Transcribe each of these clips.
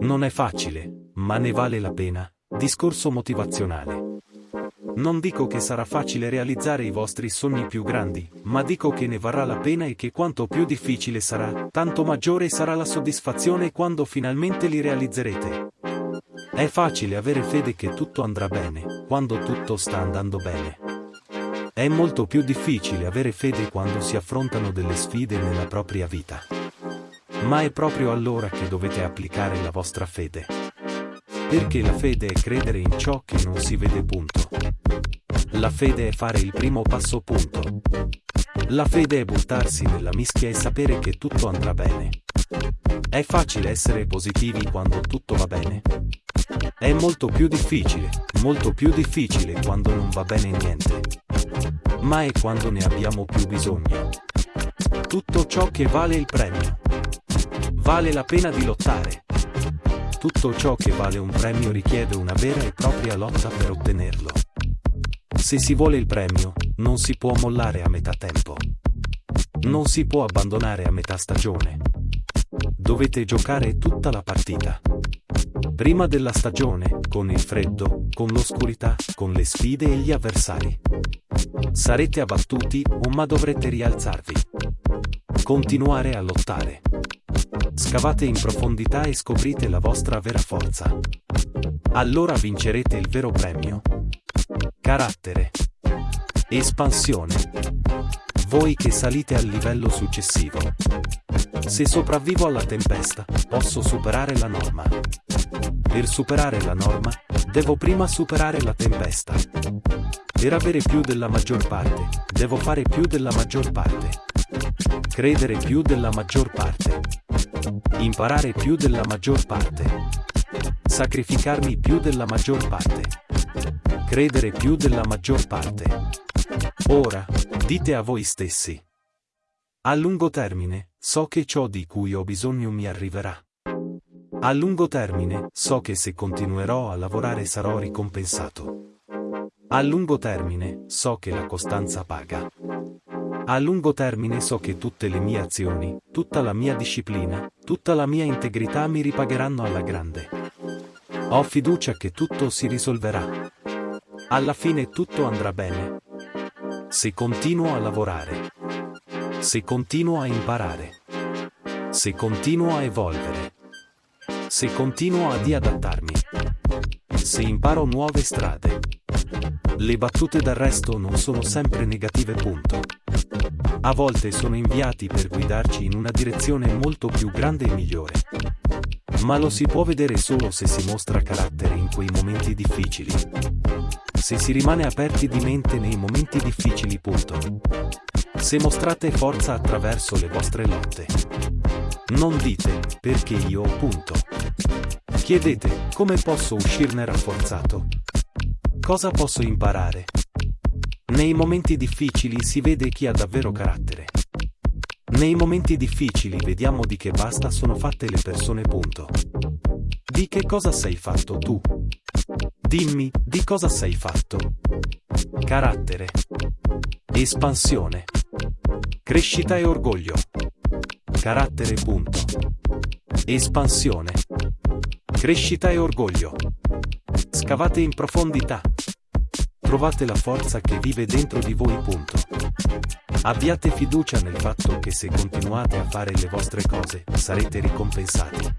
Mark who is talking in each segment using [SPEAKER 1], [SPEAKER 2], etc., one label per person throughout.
[SPEAKER 1] Non è facile, ma ne vale la pena. Discorso motivazionale. Non dico che sarà facile realizzare i vostri sogni più grandi, ma dico che ne varrà la pena e che quanto più difficile sarà, tanto maggiore sarà la soddisfazione quando finalmente li realizzerete. È facile avere fede che tutto andrà bene, quando tutto sta andando bene. È molto più difficile avere fede quando si affrontano delle sfide nella propria vita. Ma è proprio allora che dovete applicare la vostra fede. Perché la fede è credere in ciò che non si vede punto. La fede è fare il primo passo punto. La fede è buttarsi nella mischia e sapere che tutto andrà bene. È facile essere positivi quando tutto va bene? È molto più difficile, molto più difficile quando non va bene niente. Ma è quando ne abbiamo più bisogno. Tutto ciò che vale il premio. Vale la pena di lottare. Tutto ciò che vale un premio richiede una vera e propria lotta per ottenerlo. Se si vuole il premio, non si può mollare a metà tempo. Non si può abbandonare a metà stagione. Dovete giocare tutta la partita. Prima della stagione, con il freddo, con l'oscurità, con le sfide e gli avversari. Sarete abbattuti, ma dovrete rialzarvi. Continuare a lottare. Scavate in profondità e scoprite la vostra vera forza. Allora vincerete il vero premio. Carattere. Espansione. Voi che salite al livello successivo. Se sopravvivo alla tempesta, posso superare la norma. Per superare la norma, devo prima superare la tempesta. Per avere più della maggior parte, devo fare più della maggior parte. Credere più della maggior parte. Imparare più della maggior parte. Sacrificarmi più della maggior parte. Credere più della maggior parte. Ora, dite a voi stessi. A lungo termine, so che ciò di cui ho bisogno mi arriverà. A lungo termine, so che se continuerò a lavorare sarò ricompensato. A lungo termine, so che la costanza paga. A lungo termine so che tutte le mie azioni, tutta la mia disciplina, tutta la mia integrità mi ripagheranno alla grande. Ho fiducia che tutto si risolverà. Alla fine tutto andrà bene. Se continuo a lavorare. Se continuo a imparare. Se continuo a evolvere. Se continuo a adattarmi. Se imparo nuove strade. Le battute d'arresto non sono sempre negative punto. A volte sono inviati per guidarci in una direzione molto più grande e migliore. Ma lo si può vedere solo se si mostra carattere in quei momenti difficili. Se si rimane aperti di mente nei momenti difficili punto. Se mostrate forza attraverso le vostre lotte. Non dite, perché io punto. Chiedete, come posso uscirne rafforzato? Cosa posso imparare? Nei momenti difficili si vede chi ha davvero carattere. Nei momenti difficili vediamo di che basta sono fatte le persone punto. Di che cosa sei fatto tu? Dimmi, di cosa sei fatto? Carattere. Espansione. Crescita e orgoglio. Carattere punto. Espansione. Crescita e orgoglio. Scavate in profondità. Trovate la forza che vive dentro di voi punto. Abbiate fiducia nel fatto che se continuate a fare le vostre cose, sarete ricompensati.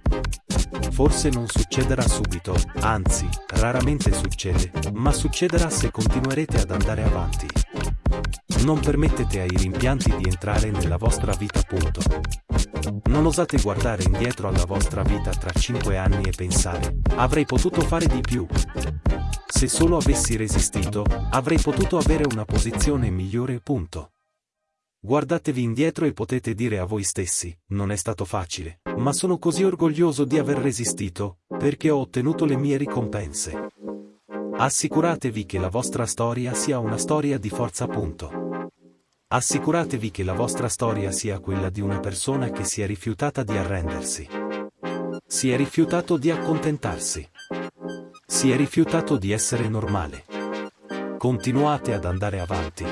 [SPEAKER 1] Forse non succederà subito, anzi, raramente succede, ma succederà se continuerete ad andare avanti. Non permettete ai rimpianti di entrare nella vostra vita punto. Non osate guardare indietro alla vostra vita tra 5 anni e pensare, avrei potuto fare di più. Se solo avessi resistito, avrei potuto avere una posizione migliore punto. Guardatevi indietro e potete dire a voi stessi, non è stato facile, ma sono così orgoglioso di aver resistito, perché ho ottenuto le mie ricompense. Assicuratevi che la vostra storia sia una storia di forza punto. Assicuratevi che la vostra storia sia quella di una persona che si è rifiutata di arrendersi. Si è rifiutato di accontentarsi. Si è rifiutato di essere normale. Continuate ad andare avanti.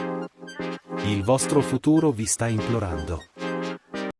[SPEAKER 1] Il vostro futuro vi sta implorando.